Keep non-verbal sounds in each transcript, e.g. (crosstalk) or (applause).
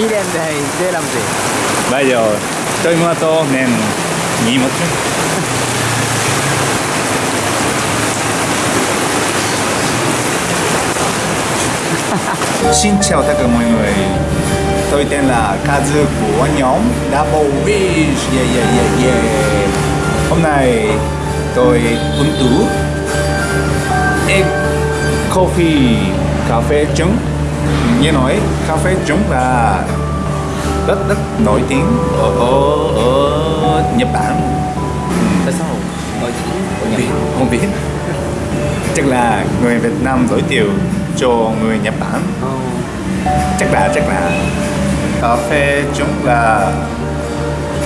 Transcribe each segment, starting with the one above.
2年 đây để làm gì bây giờ tôi mua tô nên nghỉ một chút. (laughs) Xin chào tất cả mọi người. Tôi tên là Kazu của nhóm Double Wish Yeah yeah yeah yeah. Hôm nay tôi uống tú Egg Coffee Cà phê trứng Nghe nói cà phê trứng là rất rất nổi tiếng ở, ở, ở Nhật Bản. Tại sao? Nổi tiếng không Nhật biết, không biết. Chắc là người Việt Nam giới thiệu cho người Nhật Bản. Ồ, chắc là chắc là. Cà phê chúng là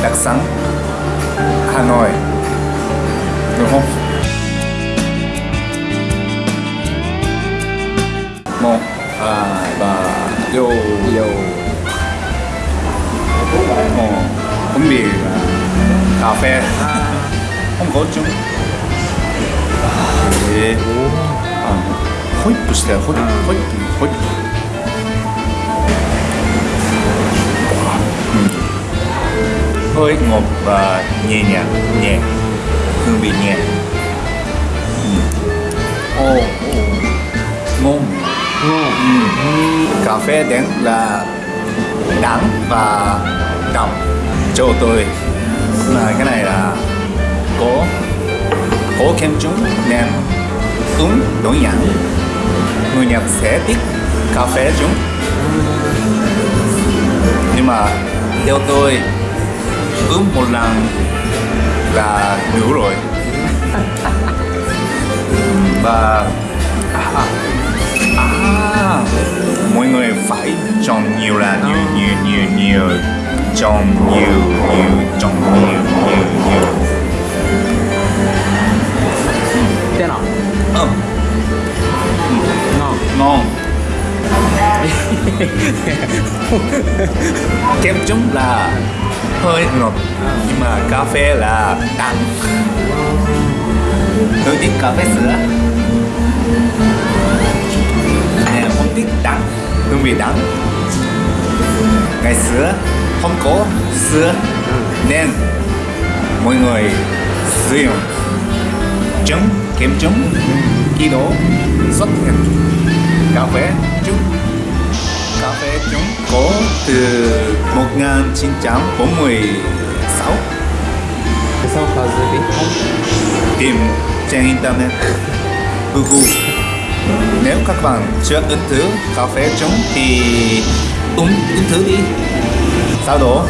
đặc sản Hà Nội đúng không hai ba vô Yo 어, 분비 cà phê không có chúng 네. 아, 호이프 시대 호이프 호이프 호이프 hơi ngọt và nhẹ nhàng nhẹ hương vị nhẹ cà phê đến là đắng và đậm. Cho tôi. Là cái này là có có kem trứng nên uống đổi nhãn. Người Nhật sẽ thích cà phê trứng nhưng mà theo tôi uống một lần là đủ rồi. Và à, nhiều là nhiều nhiều nhiều nhiều. Chọn nhiều nhiều chọn nhiều nhiều nhiều. Thế nào? Ừ, ngon. Ngon. (laughs) Kem trứng là hơi ngọt nhưng mà cà phê là đắng tôi thích cà phê sữa. Nè không thích đắng hương vị đắng ngày xưa không có sữa nên mọi người sử dụng trứng kem trứng khi đó xuất hiện. Cà phê trứng cà phê trứng có từ 1946 tại sao cà phê biết không? Tìm trên internet Google. Nếu các bạn chưa ứng thử cà phê trứng thì uống những thử đi. Sau đó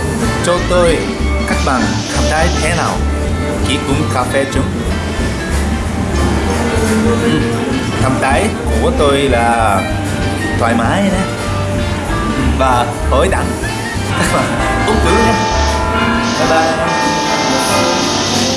cho tôi các bạn cảm thấy thế nào? Khi uống cà phê trứng ừ, cảm thấy của tôi là thoải mái đấy. Và hơi đẳng. Các bạn uống thử nhé. Bye bye.